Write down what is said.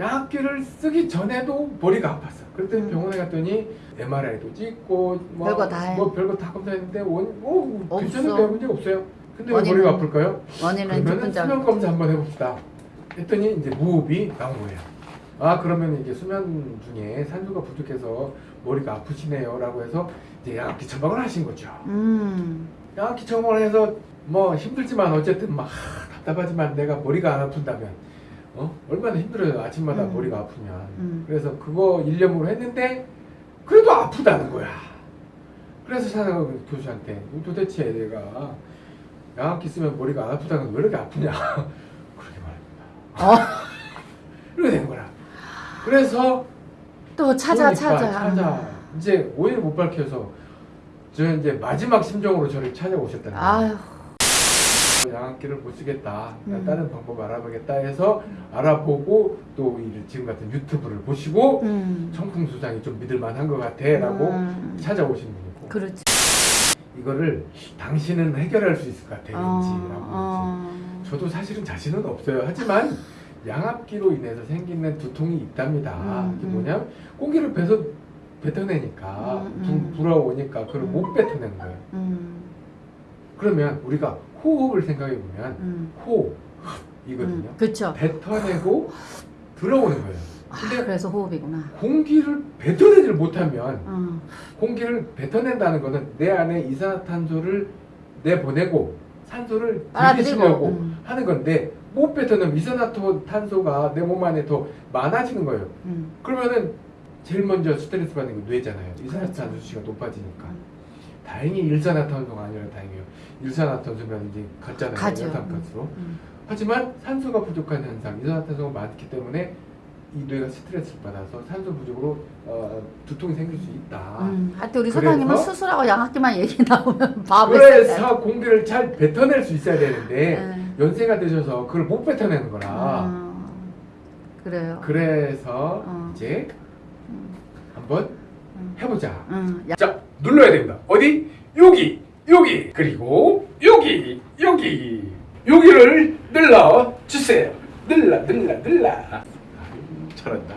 양압기를 쓰기 전에도 머리가 아팠어. 그랬더니 음. 병원에 갔더니 MRI도 찍고 뭐, 별거 다 해. 뭐 별거 다 검사했는데 원, 어, 없어. 괜찮은데 문제 없어요. 근데 왜 원인은- 머리가 아플까요? 원인은 두 그러면 수면 검사 한번 해봅시다. 했더니 이제 무호흡이 나온 거예요. 아 그러면 이게 수면 중에 산소가 부족해서 머리가 아프시네요 라고 해서 이제 양압기 처방을 하신 거죠. 음. 양압기 처방을 해서 뭐 힘들지만 어쨌든 막 하, 답답하지만 내가 머리가 안 아픈다면 어 얼마나 힘들어요 아침마다 음. 머리가 아프면 음. 그래서 그거 일념으로 했는데 그래도 아프다는 거야. 그래서 찾아가 그 교수한테 도대체 내가 양압기 쓰면 머리가 안 아프다는 건왜 이렇게 아프냐 그렇게 말합니다. 어. 이렇게 된 거라. 그래서 또 찾아 그러니까 찾아. 찾아 이제 오해를 못 밝혀서 저 이제 마지막 심정으로 저를 찾아오셨다는 거예요. 아유. 양압기를 못 쓰겠다. 나 음. 다른 방법 알아보겠다 해서 알아보고 또이 지금 같은 유튜브를 보시고 음. 청풍 수장이 좀 믿을만한 것 같아 라고 음. 찾아오신 분이고 그렇지. 이거를 당신은 해결할 수 있을 것 같아 어, 왠지라고 어. 저도 사실은 자신은 없어요. 하지만 양압기로 인해서 생기는 두통이 있답니다. 음, 이게 음. 뭐냐 공기를 배서 뱉어내니까 음, 붕 음. 불어오니까 그걸 음. 못 뱉어낸 거예요. 음. 그러면 우리가 호흡을 생각해 보면 음. 호흡이거든요. 음. 그렇죠. 뱉어내고 들어오는 거예요. 아, 근데 그래서 호흡이구나. 공기를 뱉어내질 못하면 어. 공기를 뱉어낸다는 거는 내 안에 이산화탄소를 내보내고 산소를 빨아들이고, 들이쉬려고 음. 하는 건데 못 뱉어내면 이산화탄소가 내 몸 안에 더 많아지는 거예요. 음. 그러면은 제일 먼저 스트레스 받는 게 뇌잖아요. 이산화탄소 그렇죠. 수치가 높아지니까. 음. 다행히 일산화탄소가 아니라 다행이에요. 일산화탄소면 이제 가잖아요. 가죠. 열탄가스로. 음. 하지만 산소가 부족한 현상, 이산화탄소가 많기 때문에 이 뇌가 스트레스를 받아서 산소 부족으로 어, 두통이 생길 수 있다. 음. 하여튼 우리 소장님은 수술하고 양압기만 얘기 나오면 바보 그래서 공기를 잘 뱉어낼 수 있어야 되는데 음. 연세가 되셔서 그걸 못 뱉어내는 거라. 어. 그래요. 그래서 어. 이제 음. 한번 음. 해보자. 음. 야- 자 눌러야 됩니다. 어디? 여기, 여기, 그리고 여기, 여기, 여기를 눌러 주세요. 눌러, 눌러, 눌러. 아유, 잘한다.